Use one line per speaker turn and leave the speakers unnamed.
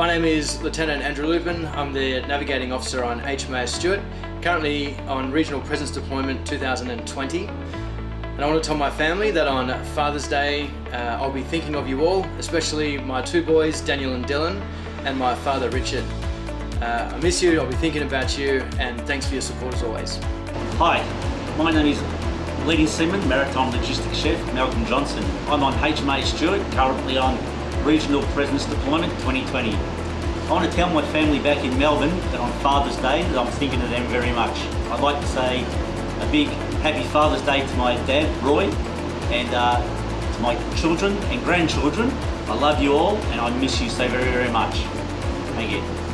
My name is Lieutenant Andrew Lupin. I'm the Navigating Officer on HMAS Stuart, currently on Regional Presence Deployment 2020. And I want to tell my family that on Father's Day, uh, I'll be thinking of you all, especially my two boys, Daniel and Dylan, and my father, Richard. Uh, I miss you, I'll be thinking about you, and thanks for your support as always.
Hi, my name is Leading Seaman, Maritime Logistics Chef, Malcolm Johnson. I'm on HMAS Stuart, currently on Regional Presence Deployment 2020. I want to tell my family back in Melbourne that on Father's Day that I'm thinking of them very much. I'd like to say a big happy Father's Day to my dad, Roy, and uh, to my children and grandchildren. I love you all and I miss you so very, very much. Thank you.